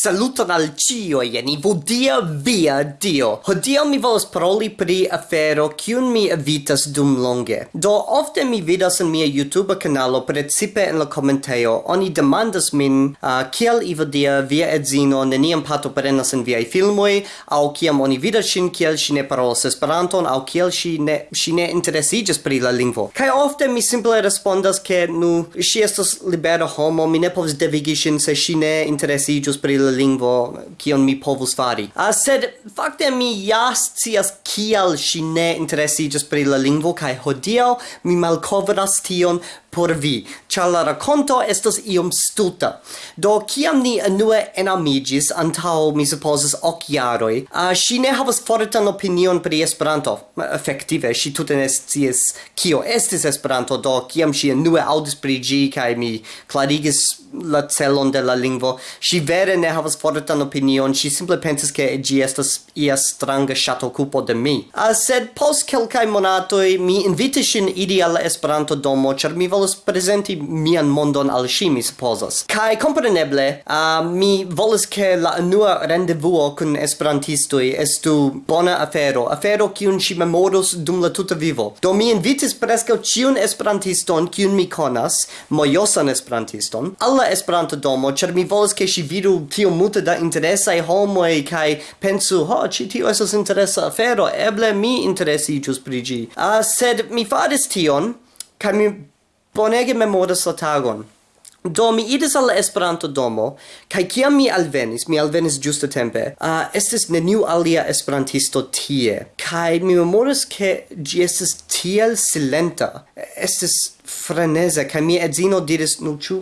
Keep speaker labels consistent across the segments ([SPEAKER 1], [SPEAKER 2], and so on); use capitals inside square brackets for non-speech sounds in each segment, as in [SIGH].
[SPEAKER 1] Saluton al cio, jeni, vodia via dio. Hodiaŭ mi volas paroli pri afero kiun mi evitas dum longe. Do ofte mi vidas en mia YouTube kanalo, precipe en la komentejo, oni demandas min uh, kiel Ivodia via edzino neniam partoprenas en viaj filmoj, aŭ kiam oni vidas ŝin kiel ŝi ne parolas Esperanton, aŭ kiel ŝi ne ŝi ne interesiĝas pri la lingvo. Kaj ofte mi simple respondas ke nu ŝi estas libera homo, mi ne povas devigi ŝin se ŝi ne interesiĝas pri la lingvo kion mi povus fari. Uh, sed fakte mi jas cias kial ŝi ne interesiĝas pri la lingvo kaj hodiaŭ mi malkovras tion por vi, ĉar la rakonto estas iom stulta. Do kiam ni unue enamiĝis antaŭ mi supozas ok jaroj, uh, ŝi ne havas fortan opinion pri Esperanto. Efektive ŝi tute ne scias kio estis Esperanto, do kiam ŝi unue aŭdis pri ĝi kaj mi klarigis la celon de la lingvo, ŝi vere ne havas fortan opinion, ŝi simple pensis ke ĝi estas ia stranga ŝatokupo de mi. Uh, sed post kelkaj monatoj mi invitis ŝin iri al Esperanto domo, ĉar mi volas prezenti mian mondon al ŝi, mi supozas. Kaj kompreneble, uh, mi volas ke la unua rendevuo kun esperantistoj estu bona afero, afero kiun ŝi memoros dum la tuta vivo. Do mi invitis preskaŭ ĉiun esperantiston kiun mi konas, mojosan esperantiston, al la Esperanto domo, ĉar mi volas ke ŝi vidu tiom multe da interesaj homoj kaj pensu ho ĉi tio estas interesa afero eble mi interesiĝus pri ĝi uh, sed mi faris tion kaj mi bonege memoras la tagon Do mi idis al Esperanto domo kai kiam mi alvenis, mi alvenis giusto tempe. Uh, estis neniu alia esperantisto tie. Kai mi memoras ke gi estis tiel silenta. Estis freneza kai mia edzino diris, "Nu chu,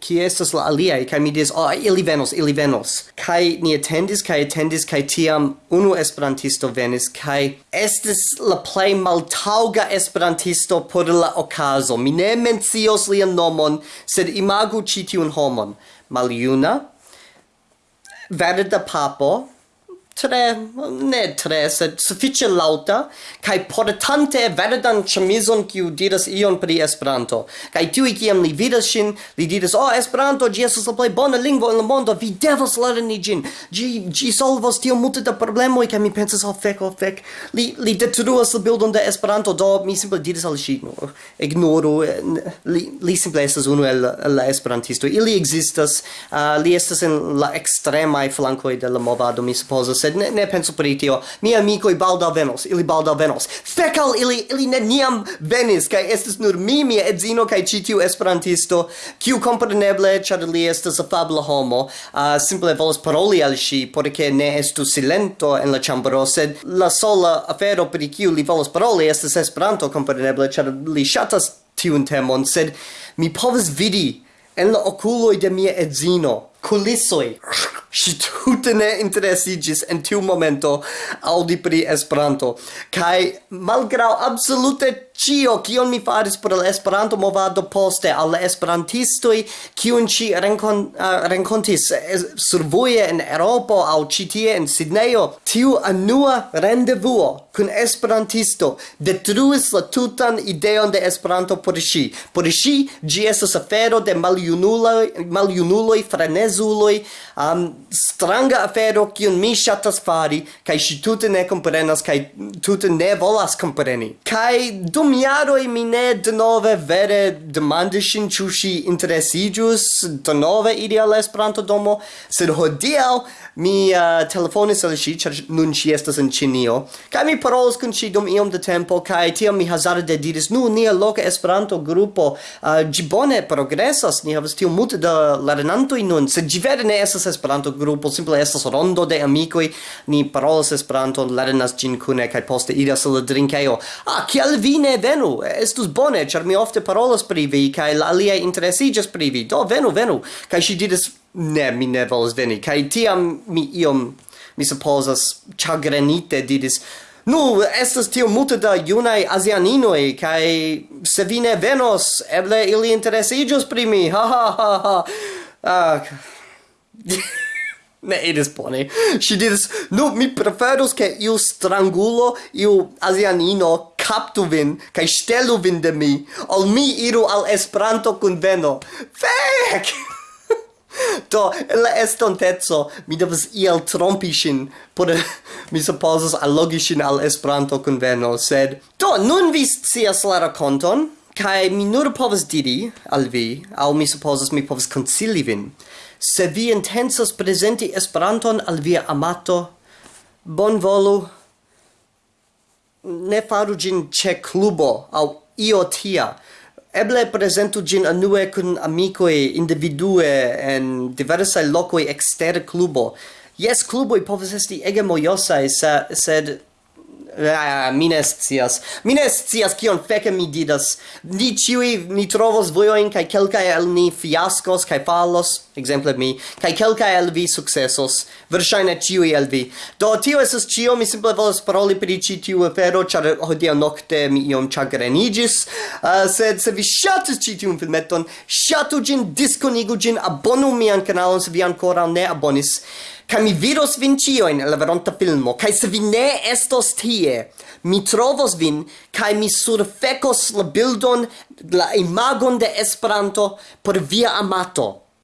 [SPEAKER 1] qui estas la aliai, kai mi dis, oh, ili venos, ili venos. Kai ni attendis, kai attendis, kai tiam unu esperantisto venis, kai estis la plei maltauga esperantisto por la ocaso. Mi ne mencios lian nomon, sed imagu citiun homon. Maliuna, verda papo, tre ne tre sed sufiĉe lauta kai portante verdan ĉemizon kiu diras ion pri Esperanto. Kai tiuj kiam li vidas ŝin li diras oh Esperanto gi estas la plej bona lingvo en la mondo vi devas lerni gin, gi, gi solvos tio multe da problemoj kai mi pensas oh fek oh fek. Li li detruas la bildon de Esperanto do mi simple diras al ŝi no, ignoro, li li simple estas unu el la esperantisto ili existas, uh, li estas en la extrema flankoj de la movado mi supposas, sed ne, ne pensu pri tio. Mi i balda venos, ili balda venos. Fekal ili, ili ne niam venis, kai estes nur mi, mia edzino, kai citiu esperantisto, kiu compreneble, char li estes afabla homo, uh, simple volas paroli al si, porque ne estu silento en la chambro, sed la sola afero pri kiu li volas paroli estas esperanto, compreneble, char li shatas tiun temon, sed mi povas vidi en la oculoi de mia edzino, culissoi, si tutte ne interessigis en tiu momento audi pri Esperanto. Kai malgrau absolute cio kion mi faris por la Esperanto movado poste al la esperantistoj kiun ci renkon, uh, renkontis eh, survoje en Eŭropo aŭ ĉi tie en Sidnejo tiu anua rendevuo kun esperantisto detruis la tutan ideon de Esperanto por ŝi. Por ŝi ĝi estas afero de maljunuloj maljunuloj frenezuloj um, stranga afero kiun mi ŝatas fari kaj ŝi tute ne komprenas kaj tute ne volas kompreni. Kaj dum dum jaroj mi ne nove vere demandis ŝin ĉu ŝi interesiĝus denove iri al Esperanto-domo, sed hodiaŭ mi uh, telefonis al shi ĉar nun ŝi estas en Ĉinio, kaj mi parolis kun shi dum iom de tempo, kaj tiam mi hazarde diris, nu, nia loka Esperanto-grupo, uh, ĝi bone progresas, ni havas tiom multe da lernantoj nun, sed gi vere ne estas Esperanto-grupo, simple estas rondo de amikoj, ni parolas Esperanto, lernas gin kune, kaj poste iras al drinkeo. Ah, kiel vi ne venu estus bone char mi ofte parolas pri vi kaj la aliaj interesiĝas pri vi do venu venu kaj ŝi diris ne mi ne volas veni kaj tiam mi iom mi supposas, chagrenite diris Nu, estas tio multe da junai asianinoi kai se vi ne venos, eble ili interesiĝos pri mi, ha ha ha ha. Ah. [LAUGHS] ne iris bone. Ŝi diris, no, mi preferus, ke iu strangulo, iu asianino, captu vin, cae stelu vin de mi, ol mi iru al Esperanto conveno. Fek! [LAUGHS] Do, en la estontezo, mi devas iel trompi sin, por [LAUGHS] mi supposas allogi sin al Esperanto conveno, sed... Do, nun vi scias la raconton, cae mi nur povas diri al vi, au mi supposas mi povas concili vin, se vi intensas presenti Esperanton al via amato, bon volu, ne faru gin ce clubo au io tia. Eble presentu gin anue kun amicoi individue en diversae locoi exter clubo yes cluboi povas esti ege mojosai sed Ah, mi ne scias. Mi ne scias kion feke mi didas. Ni ĉiuj ni trovos vojojn kaj kelkaj el ni fiaskos kaj falos, ekzemple mi, kaj kelkaj el vi sukcesos. Verŝajne ĉiuj el vi. Do tio estas ĉio, mi simple volas paroli pri ĉi tiu afero, ĉar hodiaŭ nokte mi iom ĉagreniĝis. Uh, sed se vi ŝatis ĉi tiun filmeton, ŝatu ĝin, diskonigu ĝin, abonu mian kanalon se vi ankoraŭ ne abonis. Kaj mi vidos vin ĉiujn en la veronta filmo, kaj se vi ne estos tie, mi trovos vin, kaj mi surfecos la bildon, la imagon de Esperanto por via amato.